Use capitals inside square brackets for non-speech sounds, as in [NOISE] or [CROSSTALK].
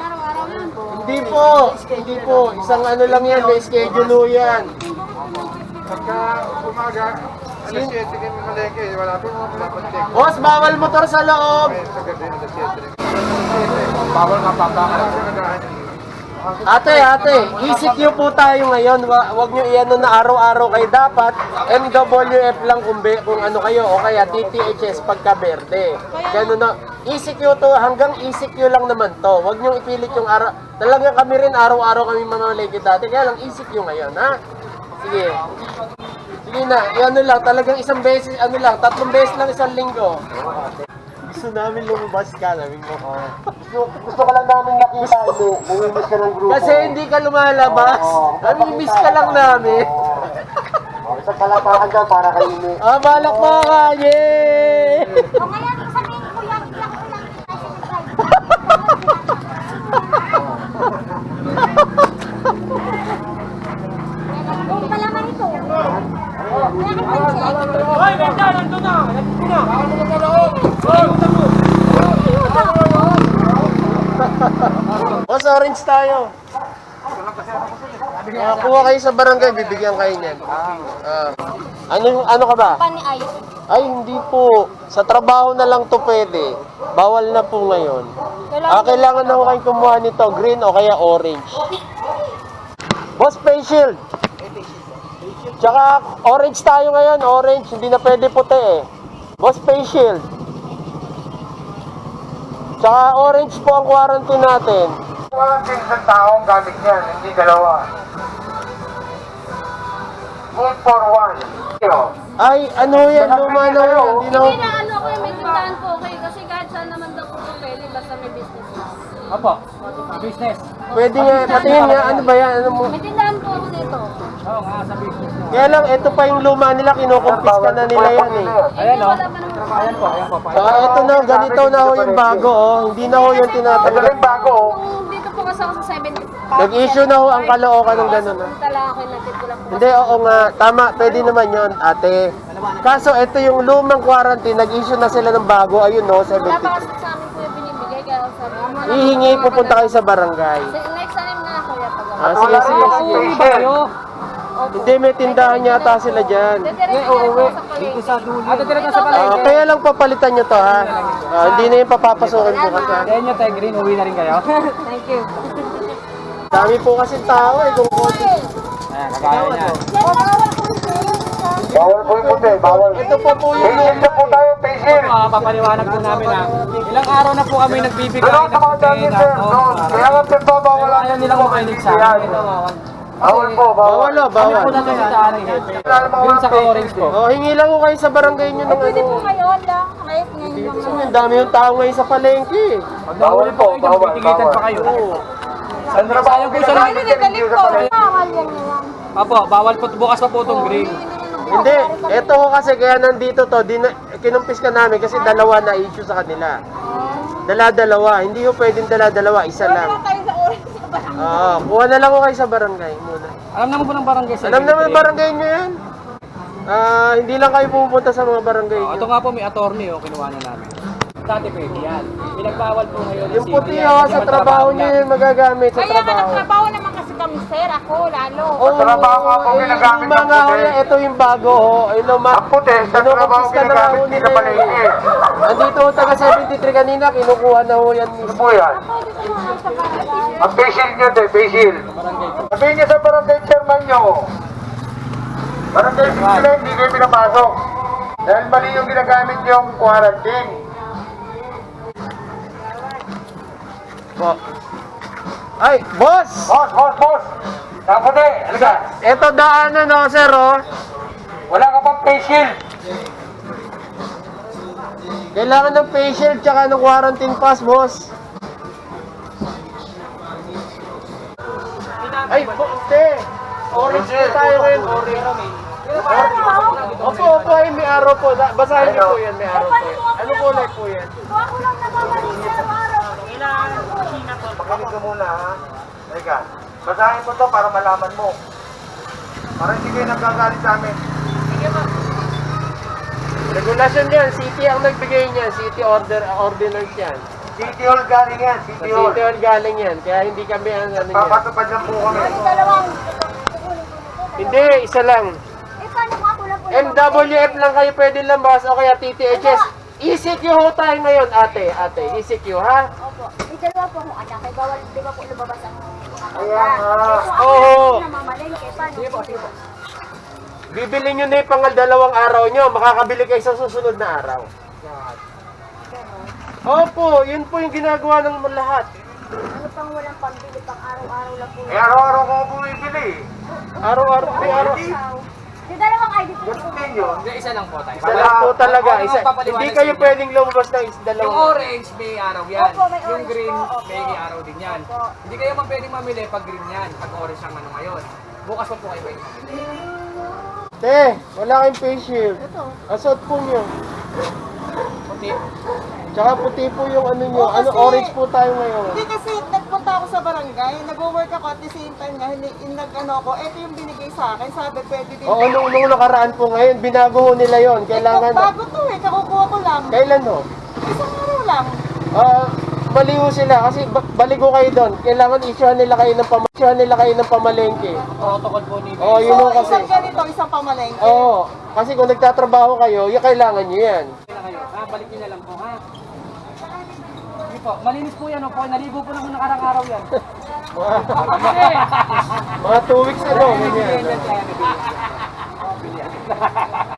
araw-araw yun. Hindi po, hindi po. Isang ano lang yan, may schedule ho yan. Pagka umaga, alas 7 kami malengke, wala po mga pinapantik. Boss, bawal motor sa loob. Ay, sa gabi, alas 7. Bawal nga Ate, ate, ECQ po tayo ngayon. Wa- Huwag nyo iano na araw-araw kayo dapat. MWF lang kung, be, kung ano kayo o kaya DTHS pagka berde. Ganun na. ECQ to, hanggang ECQ lang naman to. Huwag nyo ipilit yung araw. Talaga kami rin araw-araw kami mamamalagi dati. Kaya lang ECQ ngayon, ha? Sige. Sige na, ano lang, talagang isang beses, ano lang, tatlong beses lang isang linggo. Gusto namin lumabas ka, namin mo. Gusto, gusto ka lang namin nakita, hindi. Bumibis ka ng grupo. Kasi hindi ka lumalabas. Namimiss ka lang namin. Isang palapakan dyan para kayo ni... Ah, balak mo ka! Yay! O ngayon, sabihin ko yan, iyak ko lang kita Kung pala man ito. Kaya ka pa check. Boss, orange tayo. Ah, kuha kayo sa barangay, bibigyan kayo niyan. Ah. ano, ano ka ba? Pani ay. Ay, hindi po. Sa trabaho na lang to pwede. Bawal na po ngayon. Ah, kailangan na ko kayo kumuha nito, green o kaya orange. Boss, face shield. Tsaka orange tayo ngayon, orange. Hindi na pwede puti eh. Boss, face shield. Tsaka orange po ang quarantine natin. Walang din isang taong gamit niyan, hindi dalawa. Good for one. Ay, ano yan, luma na yan. Hindi na Hindi na ano ko yung may tindahan ko okay kasi kahit saan naman daw po ito pwede basta may business na. Opo, business. Pwede nga, patingin nga, ano ba yan? Ano mo? May tindahan po ako dito. Oo, nga sa business. Kaya lang, ito pa yung luma nila, kinukumpis ka na nila yan eh. Ayan, Hindi, oh. wala pa naman. Ayan po, ayan po. Saka ito na, ganito na ho yung bago oh. Hindi na ho yung Ito tinatanggal. rin bago. oh. Kung dito po kasi ako sa 70. Nag-issue na ho ang kalookan ng gano'n. ah. Punta lang ako yung natid ko lang po. Hindi, oo nga. Tama, pwede naman yon ate. Kaso ito yung lumang quarantine, nag-issue na sila ng bago. Ayun no, Wala pa 70. kasi sa amin po yung binibigay kaya sabi ko. "Wala Ihingi, po, pupunta kayo sa barangay. Sa- Next time na ako ya pag Ah, sige, sige, sige. Hindi, may tindahan yata sila dyan. Didiretso na po sa dito sa dulo. Ah, dito sa palengke. kaya lang papalitan nyo to ha. Ah, hindi na yung papapasukin bukas ha. Kaya nyo tayo green, uwi na rin kayo. [LAUGHS] Thank you. Dami po kasi tao eh. Kung konti. Ayan, kagaya niya. Bawal po yung puti, bawal. Ito po po yung Facial na po tayo, facial. Ah, papaliwanag po namin ha. Ilang araw na po kami nagbibigay ng sa mga dami, sir. Kaya nga pinagbabawalan Ayaw nyo nilang makinig sa amin. Ito, Bawal po, bawal. Bawal oh, Kami bawal. po natin sa ni Hepe. Yun sa orange po. Oh, hingi lang ko kayo sa barangay nyo ng Pwede ano. po kayo lang. Kahit ngayon lang Kasi ang dami yung tao ngayon sa palengke. Nahuli po kayo, Bawal, titigitan bawal. pa kayo. Oo. Ang trabaho Sayang po sa hindi sa palengke. Bawal yan na lang. Apo, bawal po bukas pa po itong green. Hindi, eto ko kasi kaya nandito to, di na, kinumpis ka namin kasi dalawa na issue sa kanila. Dala-dalawa, hindi ko pwedeng dala-dalawa, isa lang. Oo, kuha na lang ko kayo sa barangay muna. Alam naman po ng barangay sa Alam naman barangay nyo yan. Ah, hindi lang kayo pupunta sa mga barangay Oh, nyo. ito nga po may attorney oh, kinuha na namin. Dati pwede yan. Pinagbawal po ngayon. ng Yung puti yan. oh, Hindi sa naman trabaho nyo lang. yun magagamit sa Kaya nga trabaho. nagtrabaho kasi kami sir, ako lalo. Oo, trabaho nga po ginagamit yung mga ng puti. ito yung bago ho. Ay, luma. Ang puti, sa trabaho ginagamit nila palengke. yan. Andito ho, taga 73 kanina, kinukuha na ho yan Ano po yan? Ang facial nyo, te, facial. Sabihin nyo sa barangay chairman nyo. Barangay sila, hindi kayo pinapasok. Dahil mali yung ginagamit yung quarantine. Po. Ay, boss! Boss, boss, boss! Ang puti, halika. Ito daanan no, sir, oh. Wala ka pang facial. Kailangan ng facial tsaka ng quarantine pass, boss. Ay, te! Orange po tayo ngayon, orange. Opo, opo, ay may araw po. Basahin niyo po yan, may araw po. Ano kulay po yan? Ako lang nagmamaliit sa araw. Makinig ka muna, ha? Halika. Basahin mo to para malaman mo. Para hindi kayo nagkagalit sa amin. Regulasyon yan, city ang nagbigay niyan, city order, ordinance yan. City Hall galing yan, Sa City Hall. City Hall galing yan, kaya hindi kami ang ano niya. Papatupad lang po kami. Dalawang. Hindi, isa lang. Eh, paano nga ako lang po? MWF lang kayo pwede lambas o kaya TTHS. ECQ ho tayo ngayon, ate. Ate, ECQ ha? Opo. May dalawa po akong anak. Kaya bawal, di ba po lumabas ang mga Kaya nga. Oo. Namamalengke. Paano? Sige po, sige po. Bibili nyo na yung pangal dalawang araw nyo, makakabili kayo sa susunod na araw. Opo, yun po yung ginagawa ng lahat. Ano pang walang pambili pang araw-araw lang po. Eh, araw-araw ko bumibili. Araw-araw, may Di dalawang ID po. Gusto ninyo? Hindi, isa lang po tayo. Isa lang po talaga. Isa, hindi kayo pwedeng lumabas ng is- Yung dalawang. orange, may araw yan. Opo, may yung orange green, po, opo. may araw din yan. Opo. Hindi kayo man pwedeng mamili pag green yan, pag orange ang ano ngayon. Bukas pa po kayo pwedeng mamili. Te, wala kayong face shield. Asot po nyo. Puti. Tsaka puti po yung ano nyo. Oo, Ano, kasi- orange po tayo ngayon. Hindi kasi nagpunta ako sa barangay, nag-work ako at the same time nga, hindi, in, nag, ano ko, ito yung binigay sa akin, sabi pwede din. Oo, nung, nung nakaraan po ngayon, binago ho nila yon. Kailangan, Bago to eh, kakukuha ko lang. kailan ho? Isang araw lang. Ah, mali ho sila kasi ba- balik ho kayo doon. Kailangan issuehan nila kayo ng pam nila kayo ng pamalengke. Protocol po ni Oo, yun so, ho kasi. isang ganito, isang pamalengke. Oo, kasi kung nagtatrabaho kayo, yung kailangan nyo yan. na kayo. Ha, balik niyo na lang po, ha? Po, malinis po yan, opo. Naligo po naman nakarang araw yan. [LAUGHS] Mga, Kasi, mga two weeks ago, ganyan. Bigyan yan kaya nabili. Oh, bili yan.